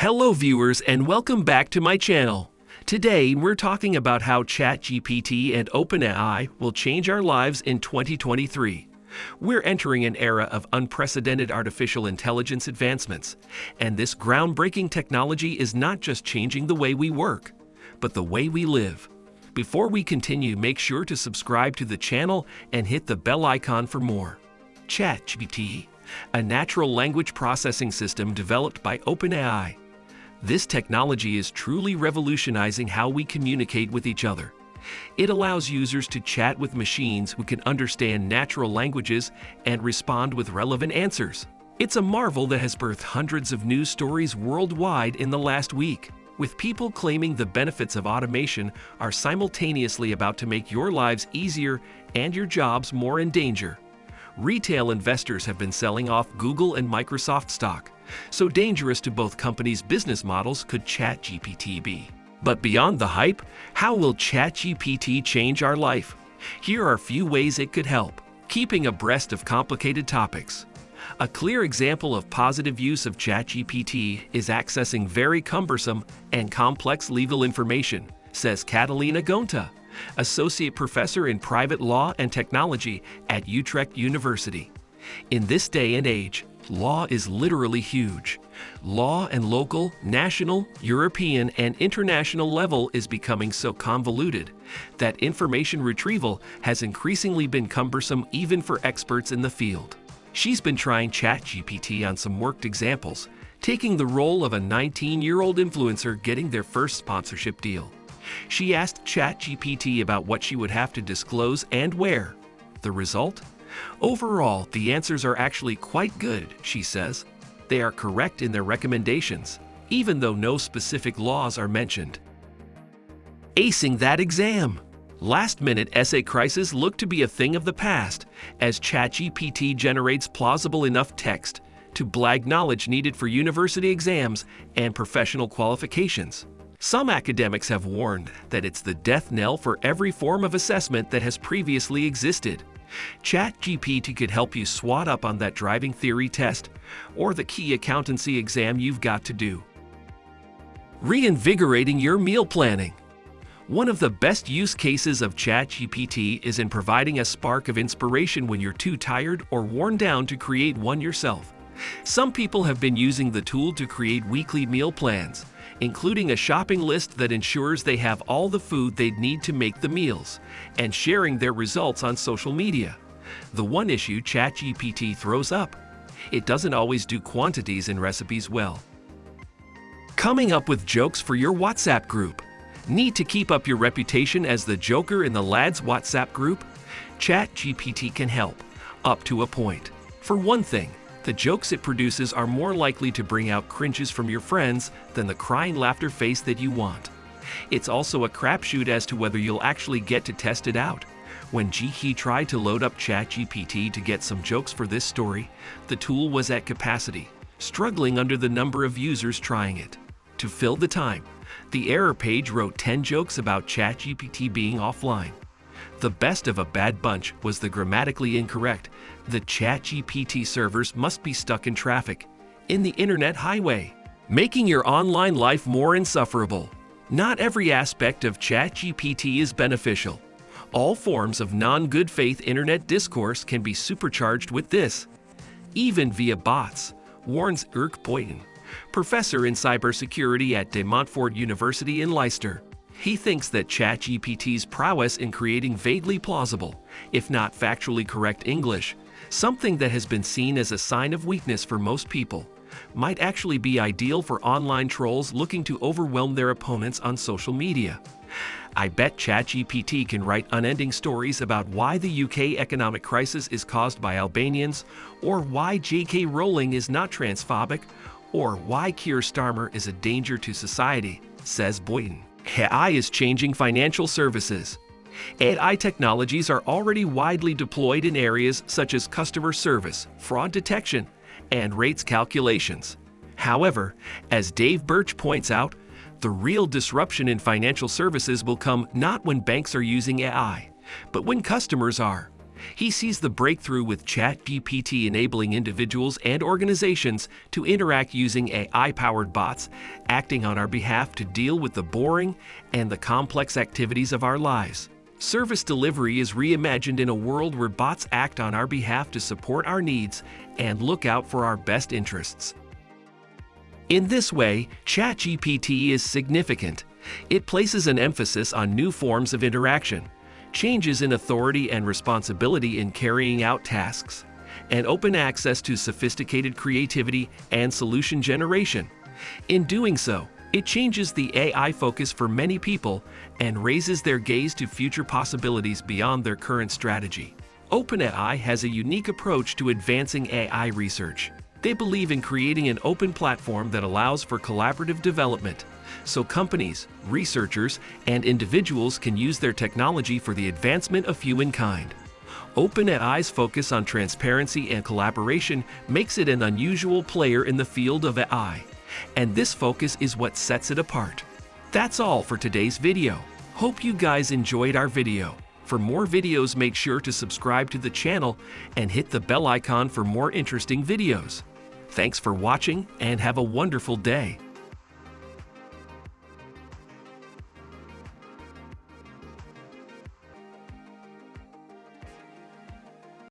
Hello viewers and welcome back to my channel. Today we're talking about how ChatGPT and OpenAI will change our lives in 2023. We're entering an era of unprecedented artificial intelligence advancements, and this groundbreaking technology is not just changing the way we work, but the way we live. Before we continue, make sure to subscribe to the channel and hit the bell icon for more. ChatGPT, a natural language processing system developed by OpenAI. This technology is truly revolutionizing how we communicate with each other. It allows users to chat with machines who can understand natural languages and respond with relevant answers. It's a marvel that has birthed hundreds of news stories worldwide in the last week, with people claiming the benefits of automation are simultaneously about to make your lives easier and your jobs more in danger. Retail investors have been selling off Google and Microsoft stock, so dangerous to both companies' business models could ChatGPT be. But beyond the hype, how will ChatGPT change our life? Here are a few ways it could help. Keeping abreast of complicated topics. A clear example of positive use of ChatGPT is accessing very cumbersome and complex legal information, says Catalina Goanta, Associate Professor in Private Law and Technology at Utrecht University. In this day and age, law is literally huge. Law and local, national, European, and international level is becoming so convoluted that information retrieval has increasingly been cumbersome even for experts in the field. She's been trying ChatGPT on some worked examples, taking the role of a 19-year-old influencer getting their first sponsorship deal. She asked ChatGPT about what she would have to disclose and where. The result? Overall, the answers are actually quite good, she says. They are correct in their recommendations, even though no specific laws are mentioned. Acing that exam! Last-minute essay crises look to be a thing of the past, as ChatGPT generates plausible enough text to blag knowledge needed for university exams and professional qualifications. Some academics have warned that it's the death knell for every form of assessment that has previously existed. ChatGPT could help you swat up on that driving theory test or the key accountancy exam you've got to do. Reinvigorating your meal planning. One of the best use cases of ChatGPT is in providing a spark of inspiration when you're too tired or worn down to create one yourself. Some people have been using the tool to create weekly meal plans, including a shopping list that ensures they have all the food they'd need to make the meals, and sharing their results on social media. The one issue ChatGPT throws up, it doesn't always do quantities in recipes well. Coming up with jokes for your WhatsApp group. Need to keep up your reputation as the joker in the lads WhatsApp group? ChatGPT can help, up to a point. For one thing, the jokes it produces are more likely to bring out cringes from your friends than the crying laughter face that you want. It's also a crapshoot as to whether you'll actually get to test it out. When Gkey tried to load up ChatGPT to get some jokes for this story, the tool was at capacity, struggling under the number of users trying it. To fill the time, the error page wrote 10 jokes about ChatGPT being offline. The best of a bad bunch was the grammatically incorrect. The ChatGPT servers must be stuck in traffic, in the internet highway, making your online life more insufferable. Not every aspect of ChatGPT is beneficial. All forms of non-good faith internet discourse can be supercharged with this, even via bots, warns Eerke Boiten, professor in cybersecurity at De Montfort University in Leicester. He thinks that ChatGPT's prowess in creating vaguely plausible, if not factually correct English, something that has been seen as a sign of weakness for most people, might actually be ideal for online trolls looking to overwhelm their opponents on social media. I bet ChatGPT can write unending stories about why the UK economic crisis is caused by Albanians, or why J.K. Rowling is not transphobic, or why Keir Starmer is a danger to society, says Boiten. AI is changing financial services. AI technologies are already widely deployed in areas such as customer service, fraud detection, and rates calculations. However, as Dave Birch points out, the real disruption in financial services will come not when banks are using AI, but when customers are. He sees the breakthrough with ChatGPT enabling individuals and organizations to interact using AI powered bots, acting on our behalf to deal with the boring and the complex activities of our lives. Service delivery is reimagined in a world where bots act on our behalf to support our needs and look out for our best interests. In this way, ChatGPT is significant. It places an emphasis on new forms of interaction, changes in authority and responsibility in carrying out tasks, and open access to sophisticated creativity and solution generation. In doing so, it changes the AI focus for many people and raises their gaze to future possibilities beyond their current strategy. OpenAI has a unique approach to advancing AI research. They believe in creating an open platform that allows for collaborative development, so companies, researchers, and individuals can use their technology for the advancement of humankind. OpenAI's focus on transparency and collaboration makes it an unusual player in the field of AI and this focus is what sets it apart. That's all for today's video. Hope you guys enjoyed our video. For more videos, make sure to subscribe to the channel and hit the bell icon for more interesting videos. Thanks for watching and have a wonderful day.